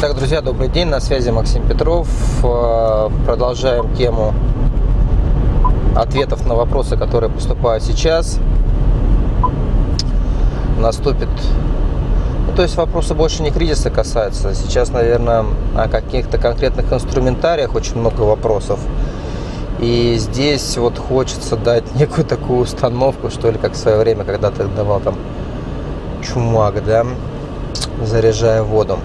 Так, друзья, добрый день, на связи Максим Петров. Э, продолжаем тему ответов на вопросы, которые поступают сейчас. Наступит... Ну, то есть вопросы больше не кризиса касаются. Сейчас, наверное, о каких-то конкретных инструментариях очень много вопросов. И здесь вот хочется дать некую такую установку, что ли, как в свое время, когда ты давал там чумак, да, заряжая воду.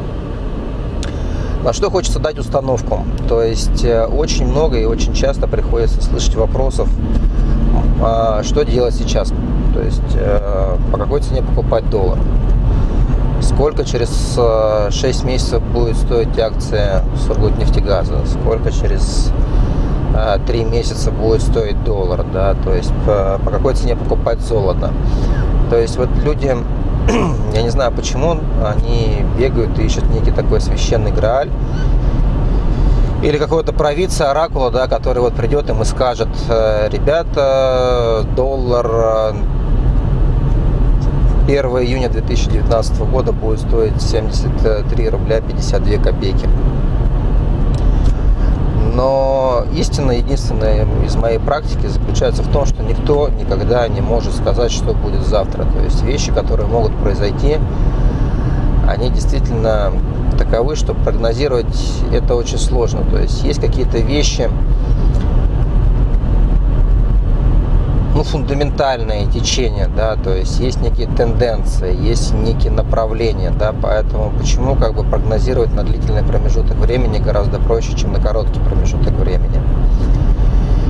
На что хочется дать установку. То есть э, очень много и очень часто приходится слышать вопросов, а, что делать сейчас. То есть э, по какой цене покупать доллар. Сколько через 6 э, месяцев будет стоить акция Сургутнефтегаза. Сколько через 3 месяца будет стоить доллар. Да? То есть по, по какой цене покупать золото. То есть вот люди я не знаю почему, они бегают и ищут некий такой священный Грааль. Или какого-то провидца, оракула, да, который вот придет им и скажет, «Э, ребята, доллар 1 э, июня 2019 года будет стоить 73 рубля 52 копейки. Но истина единственная из моей практики заключается в том, что никто никогда не может сказать, что будет завтра. То есть вещи, которые могут произойти, они действительно таковы, что прогнозировать это очень сложно. То есть есть какие-то вещи, ну, фундаментальные течения, да, то есть есть некие тенденции, есть некие направления, да, поэтому почему как бы прогнозировать на длительный промежуток времени гораздо проще, чем на короткий промежуток времени.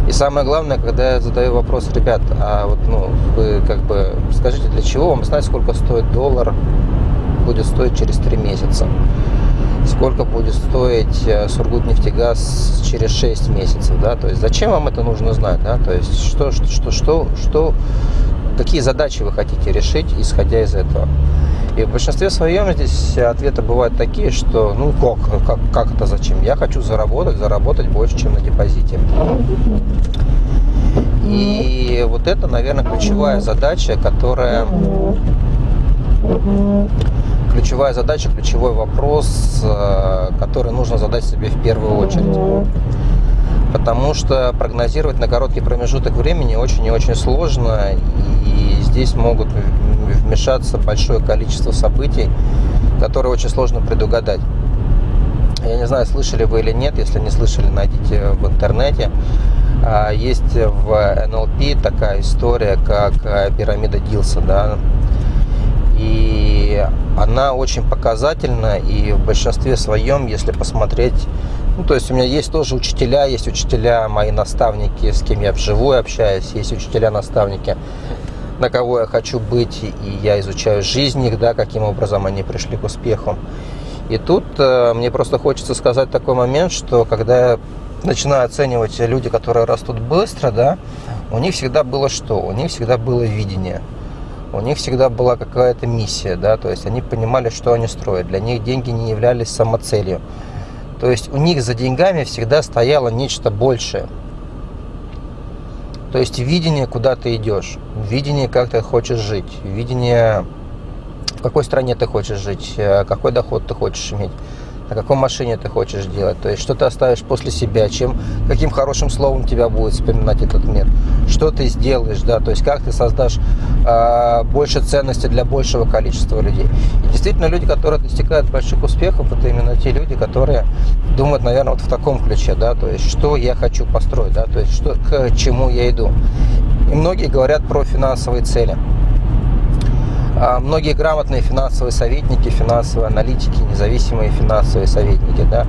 И самое главное, когда я задаю вопрос, ребят, а вот, ну, вы как бы скажите, для чего вам знать, сколько стоит доллар, будет стоить через три месяца? Сколько будет стоить э, Сургутнефтегаз через 6 месяцев, да, то есть зачем вам это нужно знать, да, то есть что, что, что, что, какие задачи вы хотите решить, исходя из этого. И в большинстве своем здесь ответы бывают такие, что ну как, как, как это зачем? Я хочу заработать, заработать больше, чем на депозите. И вот это, наверное, ключевая задача, которая ключевая задача, ключевой вопрос, э, который нужно задать себе в первую очередь. Потому что прогнозировать на короткий промежуток времени очень и очень сложно, и здесь могут вмешаться большое количество событий, которые очень сложно предугадать. Я не знаю, слышали вы или нет, если не слышали, найдите в интернете. А, есть в НЛП такая история, как э, пирамида Дилса, да, и она очень показательна, и в большинстве своем, если посмотреть, ну, то есть у меня есть тоже учителя, есть учителя, мои наставники, с кем я вживую общаюсь, есть учителя-наставники, на кого я хочу быть, и я изучаю жизнь их, да, каким образом они пришли к успеху. И тут э, мне просто хочется сказать такой момент, что когда я начинаю оценивать люди, которые растут быстро, да, у них всегда было что? У них всегда было видение – у них всегда была какая-то миссия, да, то есть они понимали, что они строят. Для них деньги не являлись самоцелью. То есть у них за деньгами всегда стояло нечто большее. То есть видение, куда ты идешь, видение, как ты хочешь жить, видение, в какой стране ты хочешь жить, э, какой доход ты хочешь иметь на какой машине ты хочешь делать, то есть что ты оставишь после себя, чем, каким хорошим словом тебя будет вспоминать этот мир, что ты сделаешь, да, то есть как ты создашь э, больше ценности для большего количества людей. И действительно люди, которые достигают больших успехов, это именно те люди, которые думают, наверное, вот в таком ключе, да, то есть что я хочу построить, да, то есть что, к чему я иду. И многие говорят про финансовые цели. А многие грамотные финансовые советники, финансовые аналитики, независимые финансовые советники, да,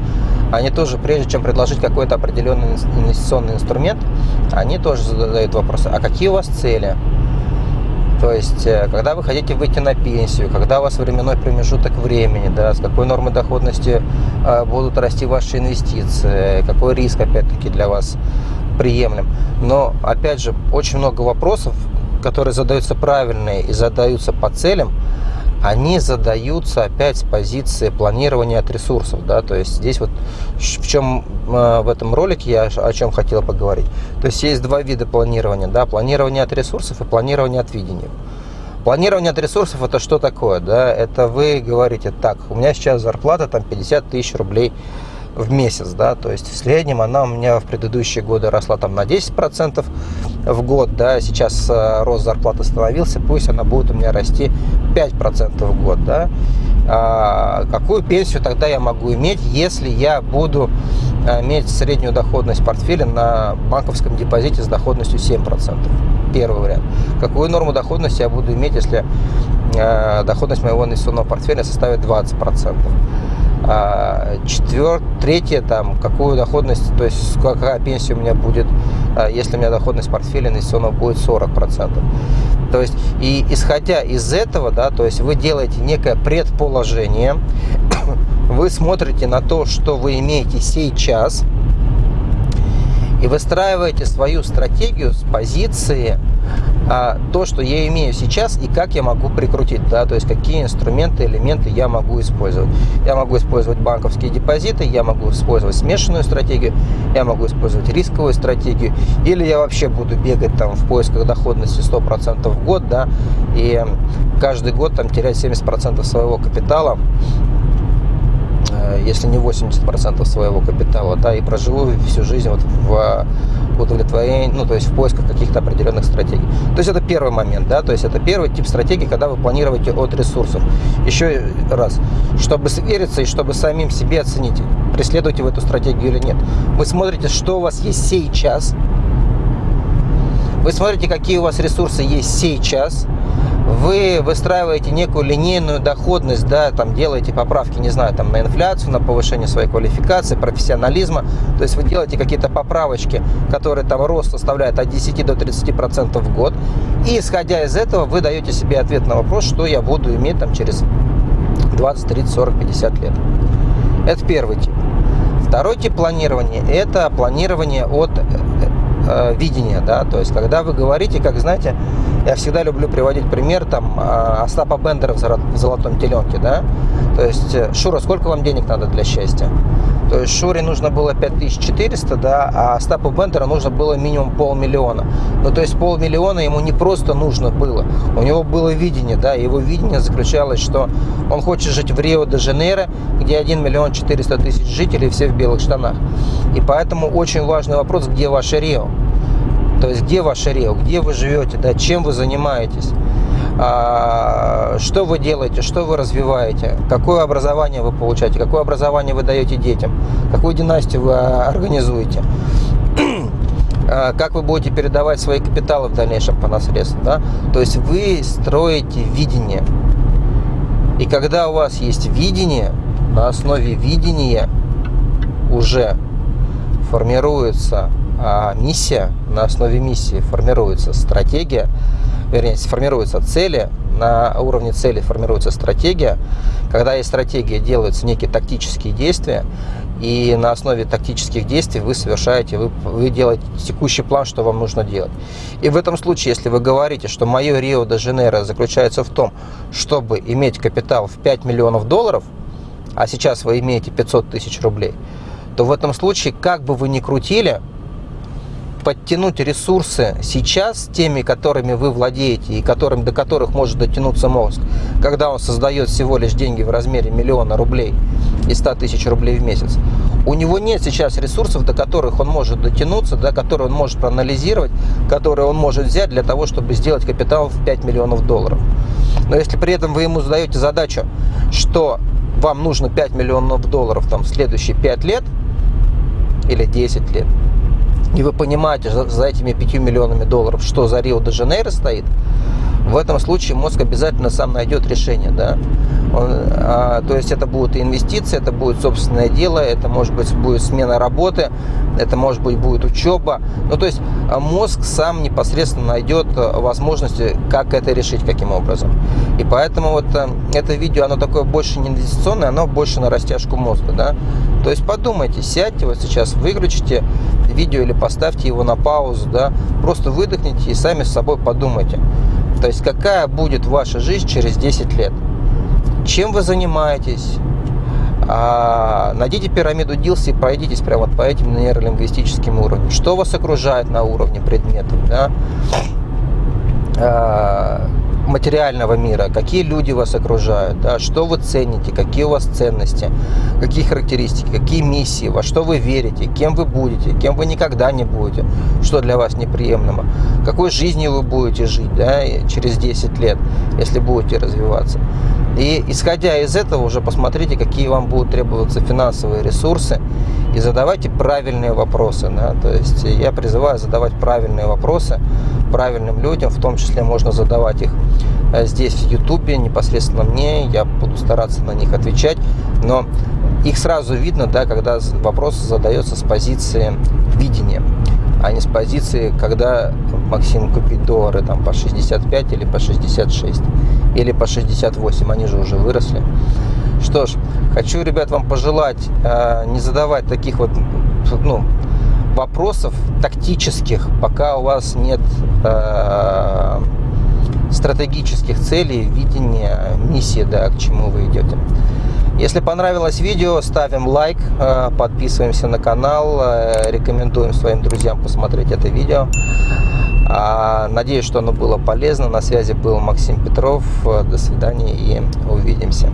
они тоже, прежде чем предложить какой-то определенный инвестиционный инструмент, они тоже задают вопросы, а какие у вас цели? То есть, э, когда вы хотите выйти на пенсию, когда у вас временной промежуток времени, да, с какой нормой доходности э, будут расти ваши инвестиции, какой риск, опять-таки, для вас приемлем. Но, опять же, очень много вопросов, которые задаются правильные и задаются по целям, они задаются опять с позиции планирования от ресурсов. Да? То есть здесь вот в чем э, в этом ролике я о чем хотел поговорить. То есть есть два вида планирования. Да? Планирование от ресурсов и планирование от видения. Планирование от ресурсов это что такое? Да? Это вы говорите, так, у меня сейчас зарплата там 50 тысяч рублей в месяц, да, то есть в среднем она у меня в предыдущие годы росла там на 10% в год, да, сейчас э, рост зарплаты остановился, пусть она будет у меня расти 5% в год, да. А какую пенсию тогда я могу иметь, если я буду э, иметь среднюю доходность портфеля на банковском депозите с доходностью 7%? Первый вариант. Какую норму доходности я буду иметь, если э, доходность моего инвестиционного портфеля составит 20%? А, четвер... Третье, там, какую доходность, то есть какая пенсия у меня будет, а, если у меня доходность портфеля инвестиционного будет 40%. То есть, и исходя из этого, да, то есть вы делаете некое предположение, вы смотрите на то, что вы имеете сейчас, и выстраиваете свою стратегию с позиции а, то, что я имею сейчас и как я могу прикрутить, да, то есть какие инструменты, элементы я могу использовать. Я могу использовать банковские депозиты, я могу использовать смешанную стратегию, я могу использовать рисковую стратегию, или я вообще буду бегать там в поисках доходности 100% в год, да, и каждый год там терять 70% своего капитала если не 80% своего капитала, да, и проживу всю жизнь вот в удовлетворении, ну, то есть в поисках каких-то определенных стратегий. То есть это первый момент, да, то есть это первый тип стратегии, когда вы планируете от ресурсов. Еще раз, чтобы свериться и чтобы самим себе оценить, преследуете вы эту стратегию или нет. Вы смотрите, что у вас есть сейчас, вы смотрите, какие у вас ресурсы есть сейчас, вы выстраиваете некую линейную доходность, да, там делаете поправки, не знаю, там на инфляцию, на повышение своей квалификации, профессионализма, то есть вы делаете какие-то поправочки, которые там рост составляет от 10 до 30 процентов в год, и исходя из этого вы даете себе ответ на вопрос, что я буду иметь там через 20, 30, 40, 50 лет. Это первый тип. Второй тип планирования – это планирование от э, э, видения, да, то есть когда вы говорите, как знаете, я всегда люблю приводить пример там а, Остапа Бендера в «Золотом теленке», да, то есть, э, Шура, сколько вам денег надо для счастья? То есть Шуре нужно было 5400, да, а Остапу Бендера нужно было минимум полмиллиона. Ну, то есть полмиллиона ему не просто нужно было, у него было видение, да, его видение заключалось, что он хочет жить в Рио-де-Жанейро, где 1 миллион 400 тысяч жителей, все в белых штанах. И поэтому очень важный вопрос, где ваше Рио? То есть где ваше рио, где вы живете, да, чем вы занимаетесь, а, что вы делаете, что вы развиваете, какое образование вы получаете, какое образование вы даете детям, какую династию вы организуете, а, как вы будете передавать свои капиталы в дальнейшем по наследству. Да? То есть вы строите видение. И когда у вас есть видение, на основе видения уже формируется а миссия, на основе миссии формируется стратегия, вернее, формируются цели, на уровне цели формируется стратегия. Когда есть стратегия, делаются некие тактические действия, и на основе тактических действий вы совершаете, вы, вы делаете текущий план, что вам нужно делать. И в этом случае, если вы говорите, что мое Рио-де-Жанейро заключается в том, чтобы иметь капитал в 5 миллионов долларов, а сейчас вы имеете 500 тысяч рублей, то в этом случае, как бы вы ни крутили, подтянуть ресурсы сейчас теми, которыми вы владеете и которым, до которых может дотянуться мозг, когда он создает всего лишь деньги в размере миллиона рублей и 100 тысяч рублей в месяц, у него нет сейчас ресурсов, до которых он может дотянуться, до которых он может проанализировать, которые он может взять для того, чтобы сделать капитал в 5 миллионов долларов. Но если при этом вы ему задаете задачу, что вам нужно 5 миллионов долларов там, в следующие 5 лет или 10 лет, и вы понимаете за, за этими 5 миллионами долларов, что за Рио-де-Жанейро стоит, в этом случае мозг обязательно сам найдет решение. Да? Он, а, то есть это будут инвестиции, это будет собственное дело, это может быть будет смена работы, это может быть будет учеба. Ну то есть а, мозг сам непосредственно найдет а, возможности, как это решить, каким образом. И поэтому вот а, это видео, оно такое больше не инвестиционное, оно больше на растяжку мозга. Да? То есть подумайте, сядьте вот сейчас, выключите видео или поставьте его на паузу, да? просто выдохните и сами с собой подумайте. То есть какая будет ваша жизнь через 10 лет? Чем вы занимаетесь? А, найдите пирамиду Дилси и пройдитесь прямо вот по этим нейролингвистическим уровням. Что вас окружает на уровне предметов? Да? А, материального мира, какие люди вас окружают, да, что вы цените, какие у вас ценности, какие характеристики, какие миссии, во что вы верите, кем вы будете, кем вы никогда не будете, что для вас неприемлемо, какой жизнью вы будете жить да, через 10 лет, если будете развиваться. И исходя из этого уже посмотрите, какие вам будут требоваться финансовые ресурсы и задавайте правильные вопросы. Да? То есть я призываю задавать правильные вопросы правильным людям, в том числе можно задавать их э, здесь в Ютубе, непосредственно мне, я буду стараться на них отвечать, но их сразу видно, да, когда вопрос задается с позиции видения, а не с позиции, когда Максим купит доллары там по 65 или по 66 или по 68, они же уже выросли. Что ж, хочу, ребят, вам пожелать э, не задавать таких вот, ну, вопросов тактических, пока у вас нет э, стратегических целей, видения, миссии, да, к чему вы идете. Если понравилось видео, ставим лайк, э, подписываемся на канал, э, рекомендуем своим друзьям посмотреть это видео. А, надеюсь, что оно было полезно. На связи был Максим Петров. До свидания и увидимся.